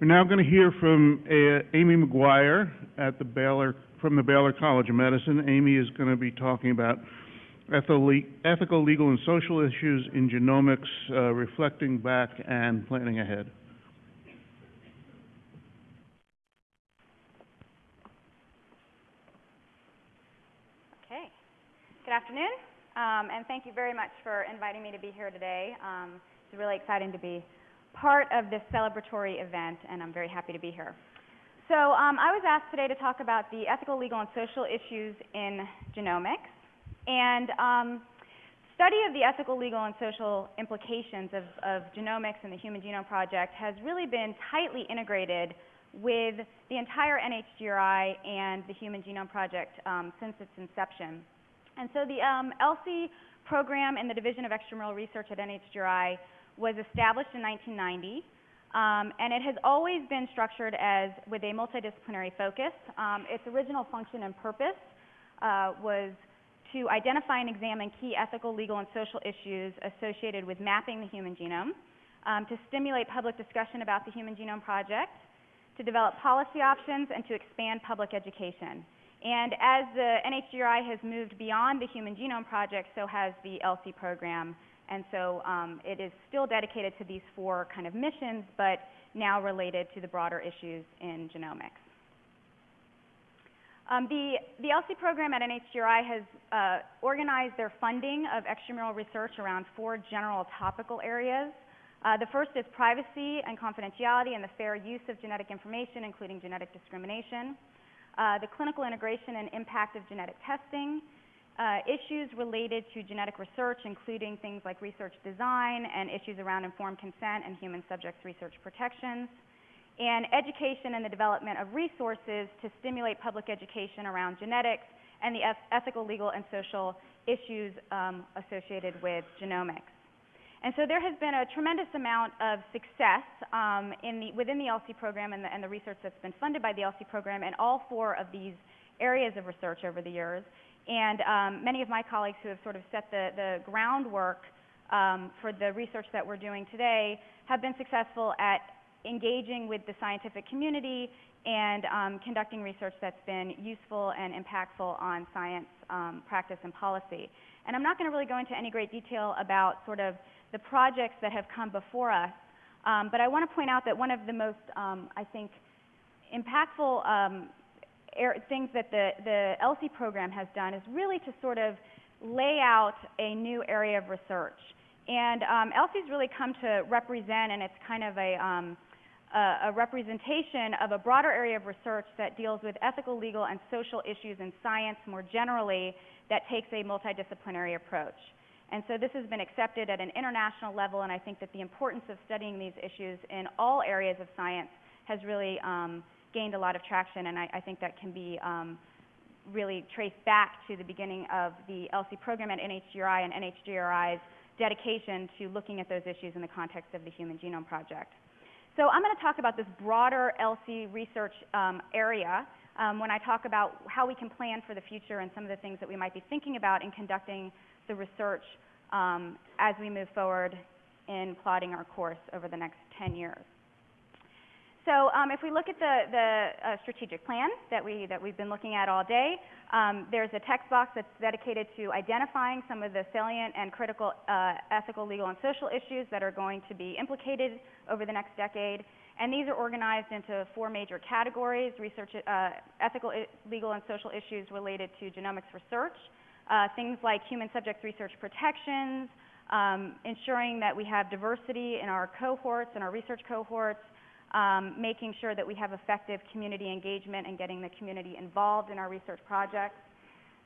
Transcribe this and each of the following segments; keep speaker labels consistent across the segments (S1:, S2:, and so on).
S1: We're now going to hear from uh, Amy McGuire at the Baylor, from the Baylor College of Medicine. Amy is going to be talking about ethical, legal, and social issues in genomics, uh, reflecting back and planning ahead.
S2: Okay. Good afternoon, um, and thank you very much for inviting me to be here today. Um, it's really exciting to be part of this celebratory event, and I'm very happy to be here. So um, I was asked today to talk about the ethical, legal, and social issues in genomics. And um, study of the ethical, legal, and social implications of, of genomics and the Human Genome Project has really been tightly integrated with the entire NHGRI and the Human Genome Project um, since its inception. And so the um, ELSI program in the Division of Extramural Research at NHGRI was established in 1990, um, and it has always been structured as with a multidisciplinary focus. Um, its original function and purpose uh, was to identify and examine key ethical, legal, and social issues associated with mapping the human genome, um, to stimulate public discussion about the Human Genome Project, to develop policy options, and to expand public education. And as the NHGRI has moved beyond the Human Genome Project, so has the ELSI program. And so um, it is still dedicated to these four kind of missions, but now related to the broader issues in genomics. Um, the, the ELSI program at NHGRI has uh, organized their funding of extramural research around four general topical areas. Uh, the first is privacy and confidentiality and the fair use of genetic information, including genetic discrimination. Uh, the clinical integration and impact of genetic testing, uh, issues related to genetic research, including things like research design and issues around informed consent and human subjects research protections, and education and the development of resources to stimulate public education around genetics and the ethical, legal, and social issues um, associated with genomics. And so there has been a tremendous amount of success um, the, within the ELSI program and the, and the research that's been funded by the ELSI program in all four of these areas of research over the years. And um, many of my colleagues who have sort of set the, the groundwork um, for the research that we're doing today have been successful at engaging with the scientific community and um, conducting research that's been useful and impactful on science um, practice and policy. And I'm not going to really go into any great detail about sort of the projects that have come before us, um, but I want to point out that one of the most, um, I think, impactful things that the, the ELSI program has done is really to sort of lay out a new area of research. And um, ELSI's really come to represent, and it's kind of a, um, a, a, representation of a broader area of research that deals with ethical, legal, and social issues in science more generally that takes a multidisciplinary approach. And so this has been accepted at an international level, and I think that the importance of studying these issues in all areas of science has really um, gained a lot of traction, and I, I think that can be um, really traced back to the beginning of the ELSI program at NHGRI and NHGRI's dedication to looking at those issues in the context of the Human Genome Project. So I'm going to talk about this broader ELSI research um, area um, when I talk about how we can plan for the future and some of the things that we might be thinking about in conducting the research um, as we move forward in plotting our course over the next 10 years. So um, if we look at the, the uh, strategic plan that, we, that we've been looking at all day, um, there's a text box that's dedicated to identifying some of the salient and critical uh, ethical, legal, and social issues that are going to be implicated over the next decade. And these are organized into four major categories, research, uh, ethical, legal, and social issues related to genomics research, uh, things like human subjects research protections, um, ensuring that we have diversity in our cohorts and our research cohorts, um, making sure that we have effective community engagement and getting the community involved in our research projects.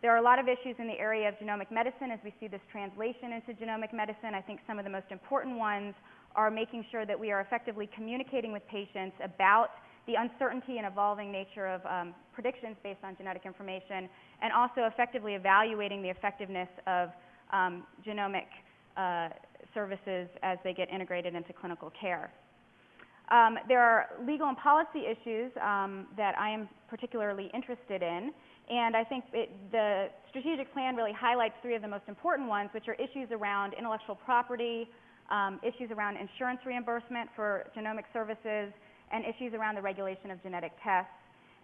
S2: There are a lot of issues in the area of genomic medicine as we see this translation into genomic medicine. I think some of the most important ones are making sure that we are effectively communicating with patients about the uncertainty and evolving nature of um, predictions based on genetic information, and also effectively evaluating the effectiveness of um, genomic uh, services as they get integrated into clinical care. Um, there are legal and policy issues um, that I am particularly interested in, and I think it, the strategic plan really highlights three of the most important ones, which are issues around intellectual property, um, issues around insurance reimbursement for genomic services, and issues around the regulation of genetic tests.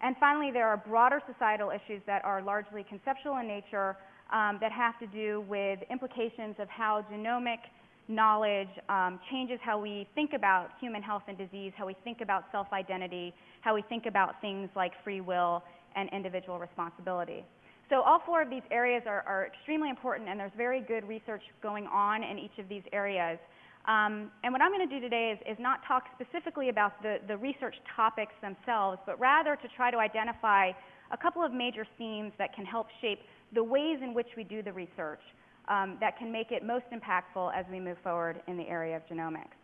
S2: And finally, there are broader societal issues that are largely conceptual in nature um, that have to do with implications of how genomic knowledge um, changes how we think about human health and disease, how we think about self-identity, how we think about things like free will and individual responsibility. So all four of these areas are, are extremely important and there's very good research going on in each of these areas. Um, and what I'm going to do today is, is not talk specifically about the, the research topics themselves, but rather to try to identify a couple of major themes that can help shape the ways in which we do the research um, that can make it most impactful as we move forward in the area of genomics.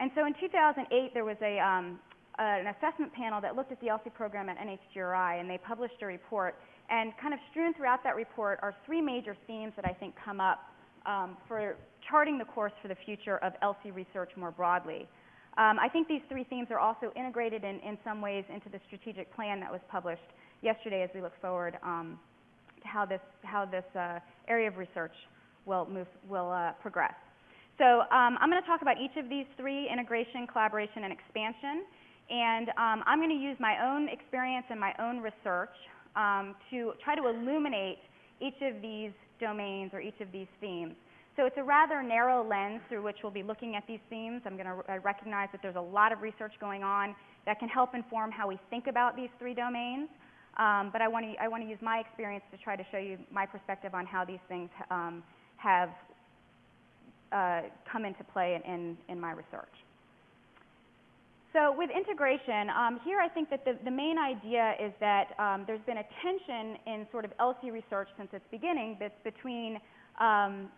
S2: And so in 2008, there was a, um, an assessment panel that looked at the ELSI program at NHGRI, and they published a report. And kind of strewn throughout that report are three major themes that I think come up um, for charting the course for the future of ELSI research more broadly. Um, I think these three themes are also integrated in, in some ways into the strategic plan that was published yesterday as we look forward um, how this, how this uh, area of research will, move, will uh, progress. So um, I'm going to talk about each of these three, integration, collaboration, and expansion. And um, I'm going to use my own experience and my own research um, to try to illuminate each of these domains or each of these themes. So it's a rather narrow lens through which we'll be looking at these themes. I'm going to recognize that there's a lot of research going on that can help inform how we think about these three domains. Um, but I want to I want to use my experience to try to show you my perspective on how these things um, have uh, come into play in, in, my research. So with integration, um, here I think that the, the, main idea is that um, there's been a tension in sort of ELSI research since its beginning between um,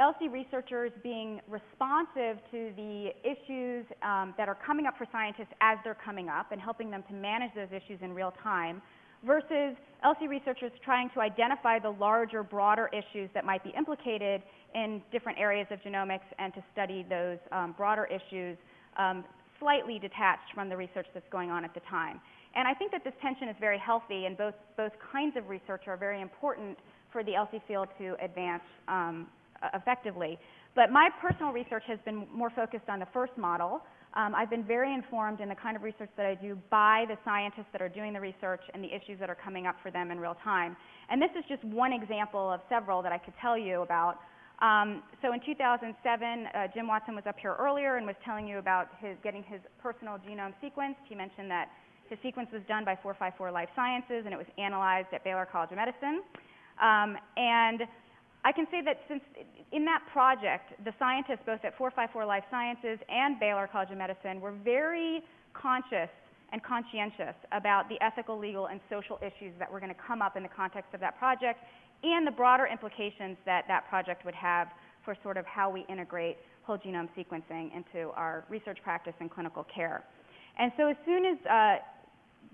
S2: ELSI researchers being responsive to the issues um, that are coming up for scientists as they're coming up and helping them to manage those issues in real time versus ELSI researchers trying to identify the larger, broader issues that might be implicated in different areas of genomics and to study those um, broader issues um, slightly detached from the research that's going on at the time. And I think that this tension is very healthy and both, both kinds of research are very important for the ELSI field to advance um, effectively. But my personal research has been more focused on the first model. Um, I've been very informed in the kind of research that I do by the scientists that are doing the research and the issues that are coming up for them in real time. And this is just one example of several that I could tell you about. Um, so in 2007, uh, Jim Watson was up here earlier and was telling you about his getting his personal genome sequenced. He mentioned that his sequence was done by 454 Life Sciences and it was analyzed at Baylor College of Medicine. Um, and I can say that since in that project, the scientists both at 454 Life Sciences and Baylor College of Medicine were very conscious and conscientious about the ethical, legal, and social issues that were going to come up in the context of that project and the broader implications that that project would have for sort of how we integrate whole genome sequencing into our research practice and clinical care. And so as soon as uh,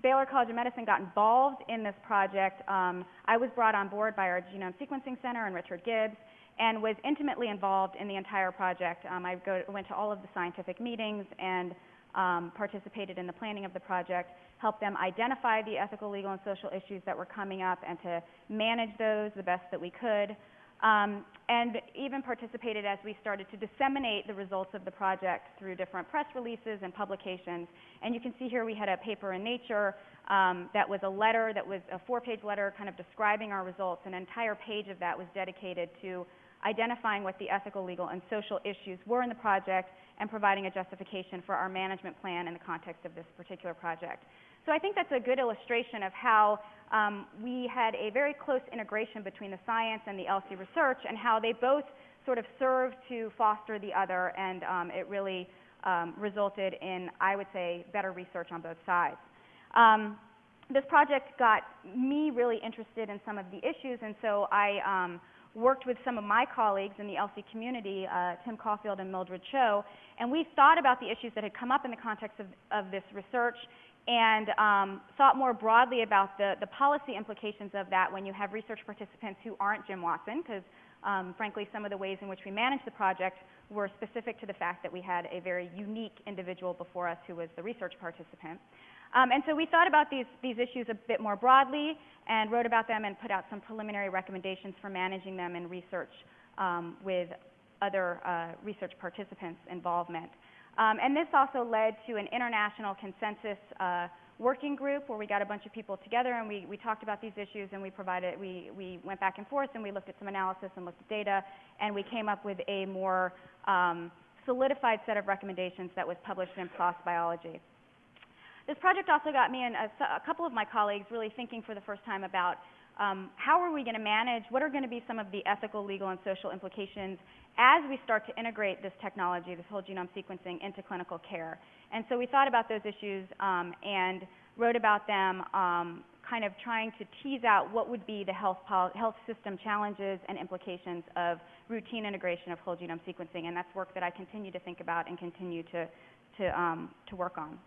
S2: Baylor College of Medicine got involved in this project, um, I was brought on board by our Genome Sequencing Center and Richard Gibbs and was intimately involved in the entire project. Um, I go, went to all of the scientific meetings and um, participated in the planning of the project, helped them identify the ethical, legal, and social issues that were coming up and to manage those the best that we could. Um, and even participated as we started to disseminate the results of the project through different press releases and publications. And you can see here we had a paper in Nature um, that was a letter that was a four-page letter kind of describing our results. An entire page of that was dedicated to identifying what the ethical, legal, and social issues were in the project and providing a justification for our management plan in the context of this particular project. So I think that's a good illustration of how um, we had a very close integration between the science and the ELSI research and how they both sort of served to foster the other and um, it really um, resulted in, I would say, better research on both sides. Um, this project got me really interested in some of the issues and so I um, worked with some of my colleagues in the ELSI community, uh, Tim Caulfield and Mildred Cho, and we thought about the issues that had come up in the context of, of this research and um, thought more broadly about the, the policy implications of that when you have research participants who aren't Jim Watson, because um, frankly, some of the ways in which we managed the project were specific to the fact that we had a very unique individual before us who was the research participant. Um, and so we thought about these, these issues a bit more broadly and wrote about them and put out some preliminary recommendations for managing them in research um, with other uh, research participants' involvement. Um, and this also led to an international consensus uh, working group where we got a bunch of people together and we, we talked about these issues and we provided, we, we went back and forth and we looked at some analysis and looked at data and we came up with a more um, solidified set of recommendations that was published in PLOS Biology. This project also got me and a, a couple of my colleagues really thinking for the first time about um, how are we going to manage, what are going to be some of the ethical, legal, and social implications as we start to integrate this technology, this whole genome sequencing, into clinical care. And so we thought about those issues um, and wrote about them, um, kind of trying to tease out what would be the health, health system challenges and implications of routine integration of whole genome sequencing. And that's work that I continue to think about and continue to, to, um, to work on.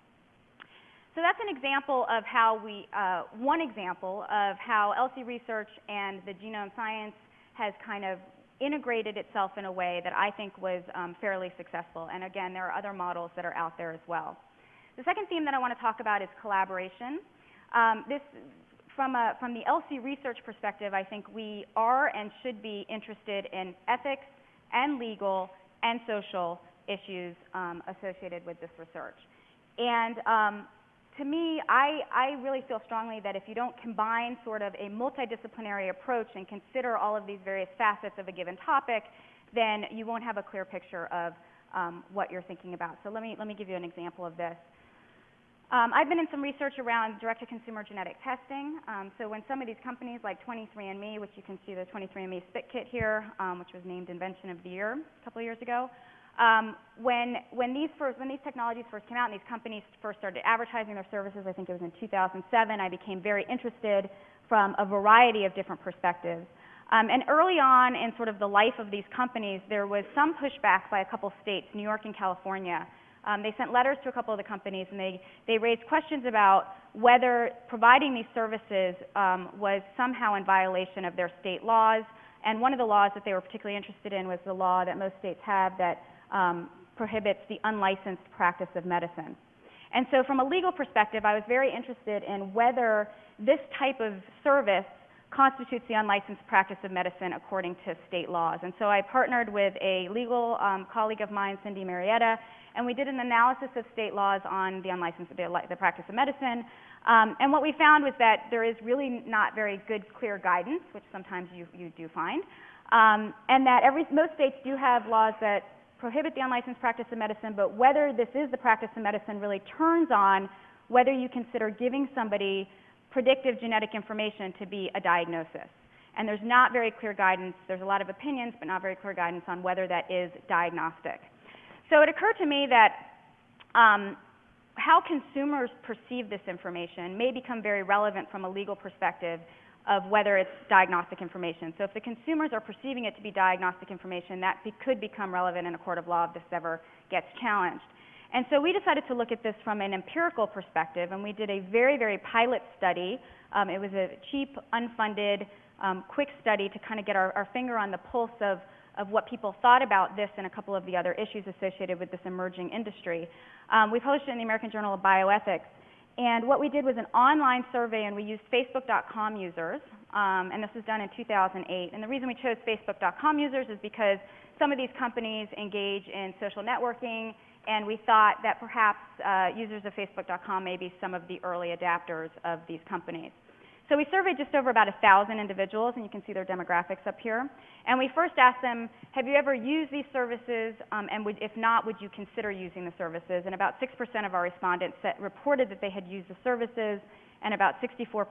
S2: So that's an example of how we, uh, one example of how ELSI research and the genome science has kind of integrated itself in a way that I think was um, fairly successful. And again, there are other models that are out there as well. The second theme that I want to talk about is collaboration. Um, this, from, a, from the ELSI research perspective, I think we are and should be interested in ethics and legal and social issues um, associated with this research. And um, to me, I, I really feel strongly that if you don't combine sort of a multidisciplinary approach and consider all of these various facets of a given topic, then you won't have a clear picture of um, what you're thinking about. So let me, let me give you an example of this. Um, I've been in some research around direct-to-consumer genetic testing. Um, so when some of these companies like 23andMe, which you can see the 23andMe Spit Kit here, um, which was named Invention of the Year a couple of years ago, um, when, when, these first, when these technologies first came out and these companies first started advertising their services, I think it was in 2007, I became very interested from a variety of different perspectives. Um, and early on in sort of the life of these companies, there was some pushback by a couple states, New York and California. Um, they sent letters to a couple of the companies and they, they raised questions about whether providing these services um, was somehow in violation of their state laws. And one of the laws that they were particularly interested in was the law that most states have that um, prohibits the unlicensed practice of medicine. And so, from a legal perspective, I was very interested in whether this type of service constitutes the unlicensed practice of medicine according to state laws. And so I partnered with a legal um, colleague of mine, Cindy Marietta, and we did an analysis of state laws on the unlicensed, the, practice of medicine. Um, and what we found was that there is really not very good, clear guidance, which sometimes you, you do find, um, and that every, most states do have laws that prohibit the unlicensed practice of medicine, but whether this is the practice of medicine really turns on whether you consider giving somebody predictive genetic information to be a diagnosis. And there's not very clear guidance. There's a lot of opinions, but not very clear guidance on whether that is diagnostic. So it occurred to me that um, how consumers perceive this information may become very relevant from a legal perspective of whether it's diagnostic information. So if the consumers are perceiving it to be diagnostic information, that be, could become relevant in a court of law if this ever gets challenged. And so we decided to look at this from an empirical perspective, and we did a very, very pilot study. Um, it was a cheap, unfunded, um, quick study to kind of get our, our finger on the pulse of, of what people thought about this and a couple of the other issues associated with this emerging industry. Um, we published it in the American Journal of Bioethics. And what we did was an online survey, and we used Facebook.com users, um, and this was done in 2008. And the reason we chose Facebook.com users is because some of these companies engage in social networking, and we thought that perhaps uh, users of Facebook.com may be some of the early adapters of these companies. So we surveyed just over about 1,000 individuals, and you can see their demographics up here. And we first asked them, have you ever used these services, um, and would, if not, would you consider using the services? And about 6% of our respondents said, reported that they had used the services, and about 64%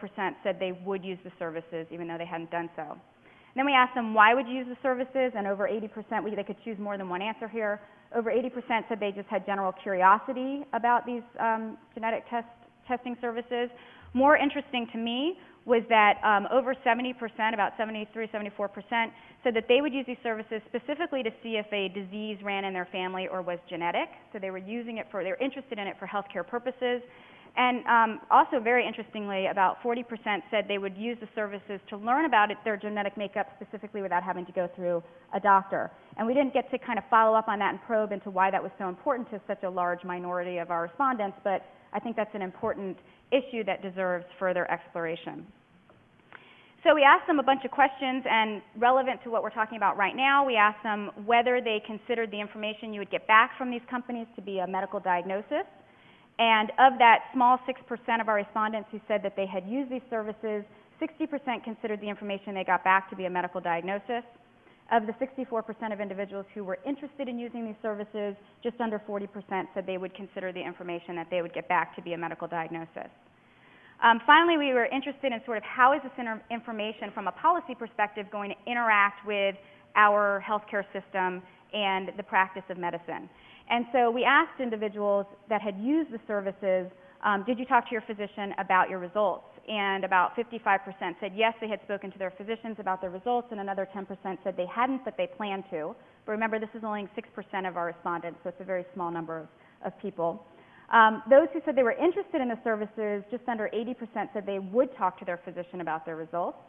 S2: said they would use the services even though they hadn't done so. And then we asked them, why would you use the services? And over 80%, we, they could choose more than one answer here. Over 80% said they just had general curiosity about these um, genetic test, testing services. More interesting to me was that um, over 70%, about 73, 74%, said that they would use these services specifically to see if a disease ran in their family or was genetic. So they were using it for, they were interested in it for healthcare purposes. And um, also, very interestingly, about 40% said they would use the services to learn about it, their genetic makeup specifically without having to go through a doctor. And we didn't get to kind of follow up on that and probe into why that was so important to such a large minority of our respondents, but I think that's an important issue that deserves further exploration. So we asked them a bunch of questions, and relevant to what we're talking about right now, we asked them whether they considered the information you would get back from these companies to be a medical diagnosis. And of that small 6% of our respondents who said that they had used these services, 60% considered the information they got back to be a medical diagnosis. Of the 64% of individuals who were interested in using these services, just under 40% said they would consider the information that they would get back to be a medical diagnosis. Um, finally, we were interested in sort of how is this information from a policy perspective going to interact with our healthcare system and the practice of medicine. And so we asked individuals that had used the services, um, did you talk to your physician about your results? And about 55% said yes, they had spoken to their physicians about their results, and another 10% said they hadn't, but they planned to. But remember, this is only 6% of our respondents, so it's a very small number of, of people. Um, those who said they were interested in the services, just under 80% said they would talk to their physician about their results.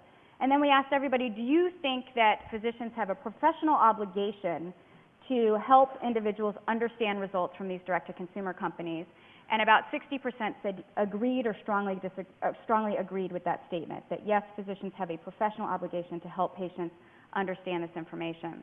S2: And then we asked everybody, do you think that physicians have a professional obligation to help individuals understand results from these direct-to-consumer companies? And about 60% said agreed or strongly, uh, strongly agreed with that statement, that yes, physicians have a professional obligation to help patients understand this information.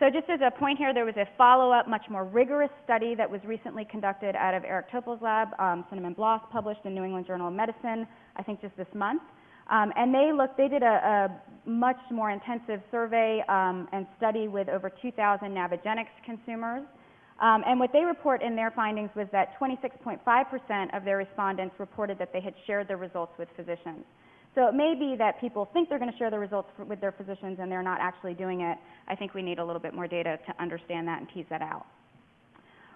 S2: So just as a point here, there was a follow-up, much more rigorous study that was recently conducted out of Eric Topol's lab, um, Cinnamon Bloss, published in New England Journal of Medicine, I think just this month. Um, and they looked, they did a, a much more intensive survey um, and study with over 2,000 Navigenics consumers. Um, and what they report in their findings was that 26.5% of their respondents reported that they had shared their results with physicians. So it may be that people think they're going to share the results for, with their physicians and they're not actually doing it. I think we need a little bit more data to understand that and tease that out.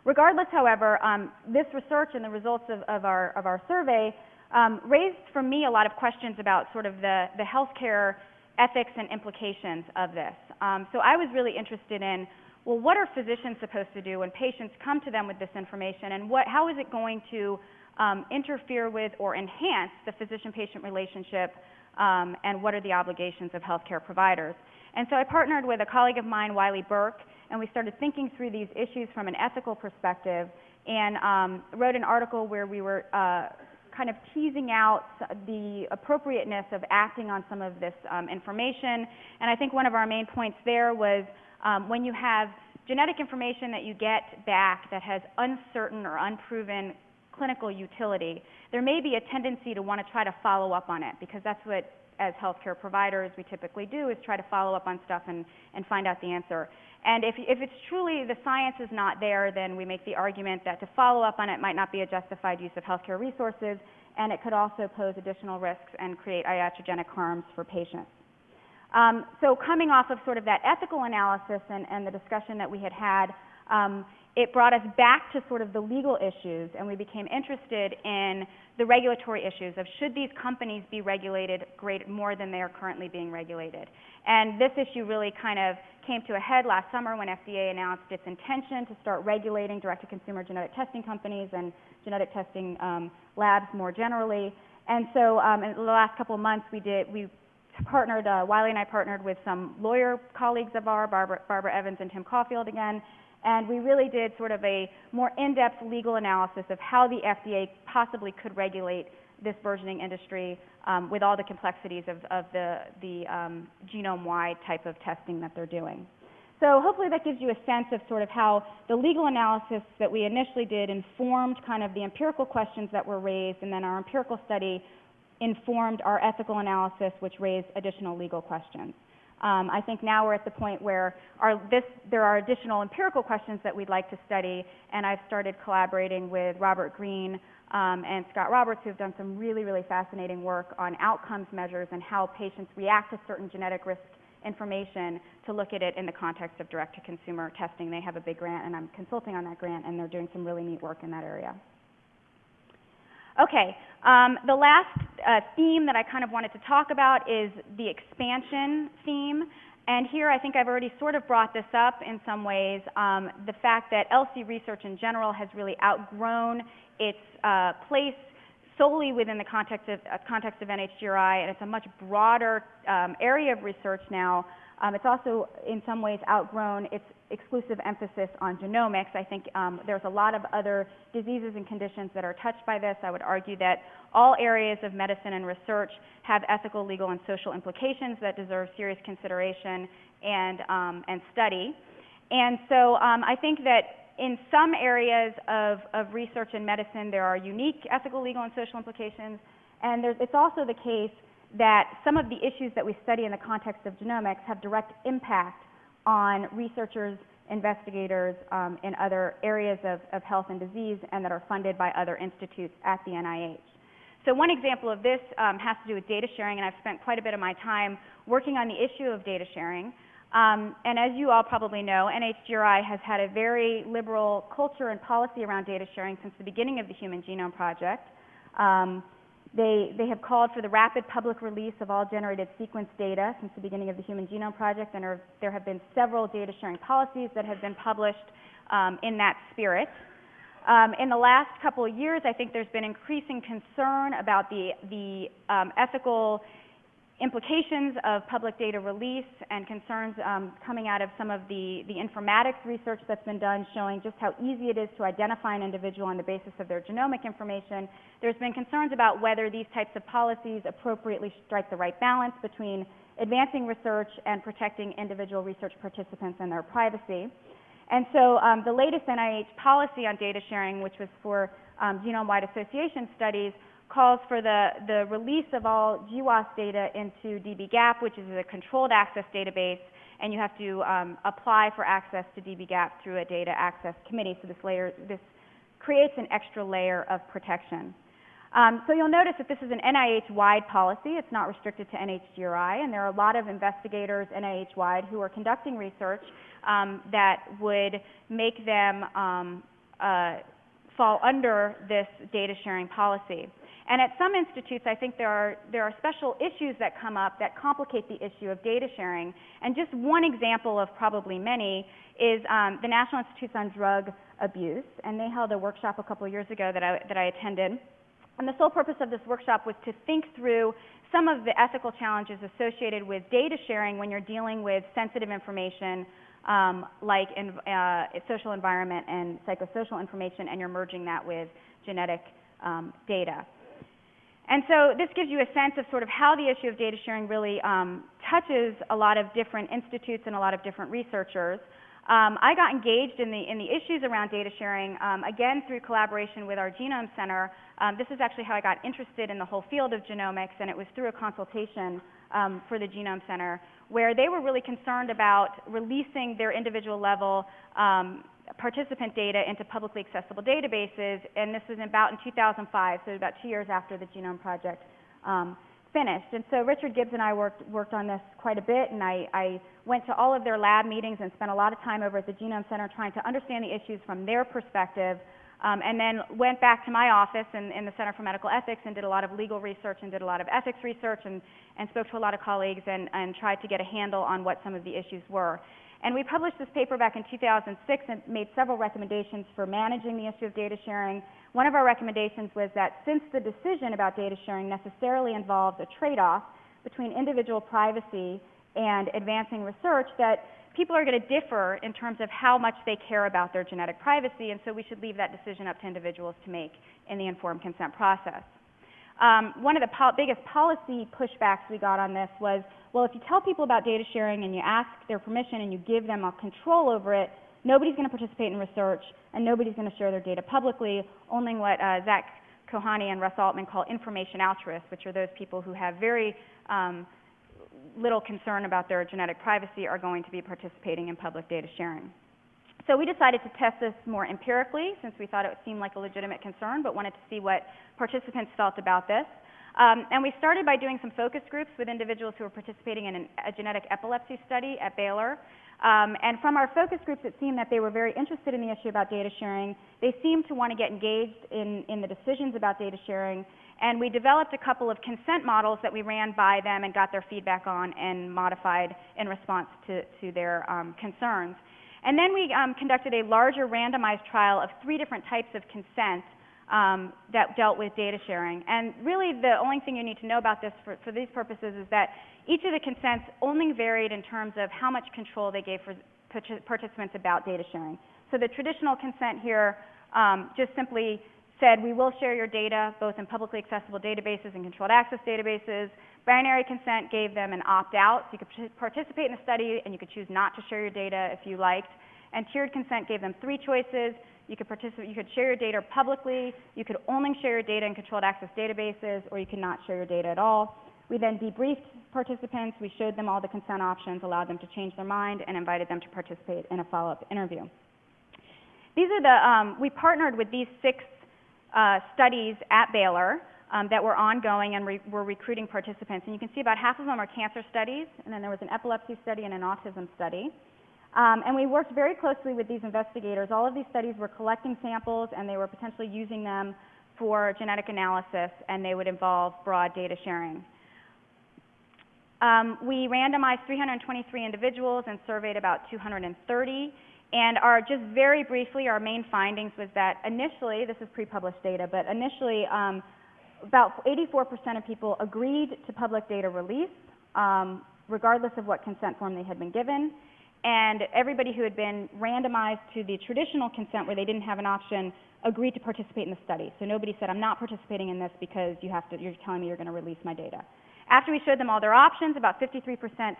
S2: Regardless, however, um, this research and the results of, of, our, of our survey um, raised for me a lot of questions about sort of the, the healthcare ethics and implications of this. Um, so I was really interested in, well, what are physicians supposed to do when patients come to them with this information, and what, how is it going to um, interfere with or enhance the physician-patient relationship, um, and what are the obligations of healthcare providers? And so I partnered with a colleague of mine, Wylie Burke, and we started thinking through these issues from an ethical perspective, and um, wrote an article where we were uh, kind of teasing out the appropriateness of acting on some of this um, information. And I think one of our main points there was um, when you have genetic information that you get back that has uncertain or unproven clinical utility, there may be a tendency to want to try to follow up on it because that's what as healthcare providers we typically do is try to follow up on stuff and, and find out the answer. And if, if it's truly the science is not there, then we make the argument that to follow up on it might not be a justified use of healthcare resources, and it could also pose additional risks and create iatrogenic harms for patients. Um, so coming off of sort of that ethical analysis and, and the discussion that we had had, um, it brought us back to sort of the legal issues, and we became interested in the regulatory issues of should these companies be regulated great, more than they are currently being regulated. And this issue really kind of came to a head last summer when FDA announced its intention to start regulating direct-to-consumer genetic testing companies and genetic testing um, labs more generally. And so um, in the last couple of months, we did we partnered, uh, Wylie and I partnered with some lawyer colleagues of ours, Barbara, Barbara Evans and Tim Caulfield again, and we really did sort of a more in-depth legal analysis of how the FDA possibly could regulate this burgeoning industry um, with all the complexities of, of the, the um, genome-wide type of testing that they're doing. So hopefully that gives you a sense of sort of how the legal analysis that we initially did informed kind of the empirical questions that were raised, and then our empirical study informed our ethical analysis, which raised additional legal questions. Um, I think now we're at the point where our, this, there are additional empirical questions that we'd like to study, and I've started collaborating with Robert Green um, and Scott Roberts, who have done some really, really fascinating work on outcomes measures and how patients react to certain genetic risk information to look at it in the context of direct-to-consumer testing. They have a big grant, and I'm consulting on that grant, and they're doing some really neat work in that area. Okay, um, the last uh, theme that I kind of wanted to talk about is the expansion theme. And here I think I've already sort of brought this up in some ways, um, the fact that ELSI research in general has really outgrown its uh, place solely within the context of, uh, context of NHGRI, and it's a much broader um, area of research now. Um, it's also in some ways outgrown its exclusive emphasis on genomics. I think um, there's a lot of other diseases and conditions that are touched by this. I would argue that all areas of medicine and research have ethical, legal, and social implications that deserve serious consideration and, um, and study. And so um, I think that in some areas of, of research in medicine, there are unique ethical, legal, and social implications. And it's also the case that some of the issues that we study in the context of genomics have direct impact on researchers, investigators um, in other areas of, of health and disease and that are funded by other institutes at the NIH. So one example of this um, has to do with data sharing, and I've spent quite a bit of my time working on the issue of data sharing. Um, and as you all probably know, NHGRI has had a very liberal culture and policy around data sharing since the beginning of the Human Genome Project. Um, they, they have called for the rapid public release of all generated sequence data since the beginning of the Human Genome Project, and are, there have been several data sharing policies that have been published um, in that spirit. Um, in the last couple of years, I think there's been increasing concern about the, the um, ethical implications of public data release and concerns um, coming out of some of the, the informatics research that's been done showing just how easy it is to identify an individual on the basis of their genomic information. There's been concerns about whether these types of policies appropriately strike the right balance between advancing research and protecting individual research participants and their privacy. And so um, the latest NIH policy on data sharing, which was for um, genome-wide association studies, calls for the, the release of all GWAS data into dbGaP, which is a controlled access database, and you have to um, apply for access to dbGaP through a data access committee. So this layer, this creates an extra layer of protection. Um, so you'll notice that this is an NIH-wide policy. It's not restricted to NHGRI, and there are a lot of investigators NIH-wide who are conducting research um, that would make them um, uh, fall under this data sharing policy. And at some institutes, I think there are, there are special issues that come up that complicate the issue of data sharing. And just one example of probably many is um, the National Institutes on Drug Abuse. And they held a workshop a couple years ago that I, that I attended. And the sole purpose of this workshop was to think through some of the ethical challenges associated with data sharing when you're dealing with sensitive information um, like in, uh, social environment and psychosocial information, and you're merging that with genetic um, data. And so this gives you a sense of sort of how the issue of data sharing really um, touches a lot of different institutes and a lot of different researchers. Um, I got engaged in the, in the issues around data sharing, um, again through collaboration with our Genome Center. Um, this is actually how I got interested in the whole field of genomics, and it was through a consultation um, for the Genome Center, where they were really concerned about releasing their individual level um, participant data into publicly accessible databases, and this was about in 2005, so about two years after the Genome Project um, finished. And so Richard Gibbs and I worked, worked on this quite a bit, and I, I went to all of their lab meetings and spent a lot of time over at the Genome Center trying to understand the issues from their perspective, um, and then went back to my office in, in, the Center for Medical Ethics and did a lot of legal research and did a lot of ethics research and, and spoke to a lot of colleagues and, and tried to get a handle on what some of the issues were. And we published this paper back in 2006 and made several recommendations for managing the issue of data sharing. One of our recommendations was that since the decision about data sharing necessarily involves a trade-off between individual privacy and advancing research, that people are going to differ in terms of how much they care about their genetic privacy, and so we should leave that decision up to individuals to make in the informed consent process. Um, one of the po biggest policy pushbacks we got on this was well, if you tell people about data sharing and you ask their permission and you give them a control over it, nobody's going to participate in research and nobody's going to share their data publicly. Only what uh, Zak Kohane and Russ Altman call information altruists, which are those people who have very um, little concern about their genetic privacy, are going to be participating in public data sharing. So we decided to test this more empirically since we thought it seemed like a legitimate concern, but wanted to see what participants felt about this. Um, and we started by doing some focus groups with individuals who were participating in an, a genetic epilepsy study at Baylor. Um, and from our focus groups, it seemed that they were very interested in the issue about data sharing. They seemed to want to get engaged in, in the decisions about data sharing. And we developed a couple of consent models that we ran by them and got their feedback on and modified in response to, to their um, concerns. And then we um, conducted a larger randomized trial of three different types of consent um, that dealt with data sharing. And really the only thing you need to know about this for, for these purposes is that each of the consents only varied in terms of how much control they gave for participants about data sharing. So the traditional consent here um, just simply said, we will share your data both in publicly accessible databases and controlled access databases. Binary consent gave them an opt-out, so you could participate in the study and you could choose not to share your data if you liked. And tiered consent gave them three choices. You could participate, you could share your data publicly, you could only share your data in controlled access databases, or you could not share your data at all. We then debriefed participants, we showed them all the consent options, allowed them to change their mind, and invited them to participate in a follow-up interview. These are the, um, we partnered with these six uh, studies at Baylor um, that were ongoing and re- were recruiting participants. And you can see about half of them are cancer studies, and then there was an epilepsy study and an autism study. Um, and we worked very closely with these investigators. All of these studies were collecting samples, and they were potentially using them for genetic analysis, and they would involve broad data sharing. Um, we randomized 323 individuals and surveyed about 230. And our, just very briefly, our main findings was that initially, this is pre-published data, but initially, um, about 84% of people agreed to public data release, um, regardless of what consent form they had been given. And everybody who had been randomized to the traditional consent where they didn't have an option agreed to participate in the study. So nobody said, I'm not participating in this because you have to, you're telling me you're going to release my data. After we showed them all their options, about 53%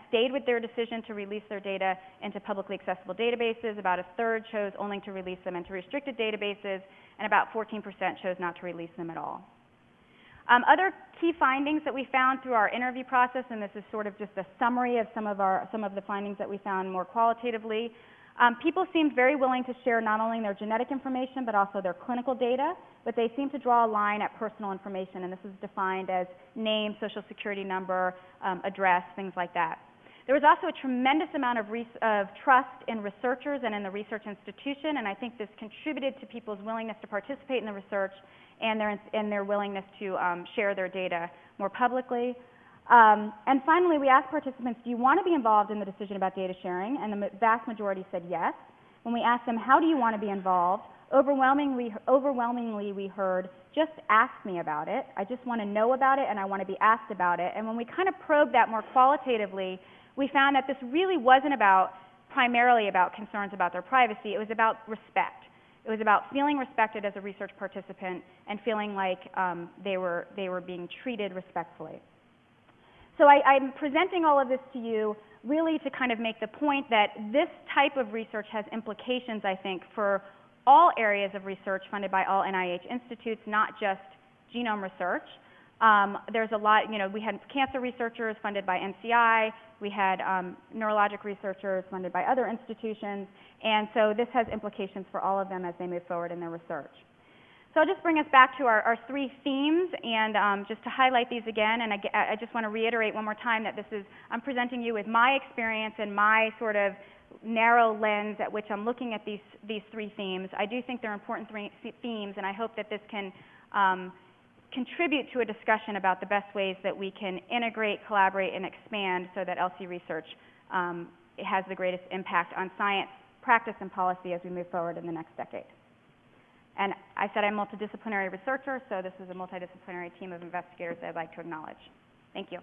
S2: stayed with their decision to release their data into publicly accessible databases. About a third chose only to release them into restricted databases, and about 14% chose not to release them at all. Um, other key findings that we found through our interview process, and this is sort of just a summary of some of our some of the findings that we found more qualitatively. Um, people seemed very willing to share not only their genetic information but also their clinical data, but they seemed to draw a line at personal information, and this is defined as name, social security number, um, address, things like that. There was also a tremendous amount of, of trust in researchers and in the research institution, and I think this contributed to people's willingness to participate in the research and their, and their willingness to um, share their data more publicly. Um, and finally, we asked participants, do you want to be involved in the decision about data sharing? And the vast majority said yes. When we asked them, how do you want to be involved? Overwhelmingly, overwhelmingly, we heard, just ask me about it. I just want to know about it and I want to be asked about it. And when we kind of probed that more qualitatively, we found that this really wasn't about primarily about concerns about their privacy. It was about respect. It was about feeling respected as a research participant and feeling like um, they, were, they were being treated respectfully. So I, I'm presenting all of this to you really to kind of make the point that this type of research has implications, I think, for all areas of research funded by all NIH institutes, not just genome research. Um, there's a lot, you know, we had cancer researchers funded by NCI, we had um, neurologic researchers funded by other institutions, and so this has implications for all of them as they move forward in their research. So I'll just bring us back to our, our three themes, and um, just to highlight these again, and I, I just want to reiterate one more time that this is, I'm presenting you with my experience and my sort of narrow lens at which I'm looking at these, these three themes. I do think they're important three themes, and I hope that this can um, contribute to a discussion about the best ways that we can integrate, collaborate, and expand so that ELSI research um, has the greatest impact on science, practice, and policy as we move forward in the next decade. And I said I'm a multidisciplinary researcher, so this is a multidisciplinary team of investigators that I'd like to acknowledge. Thank you.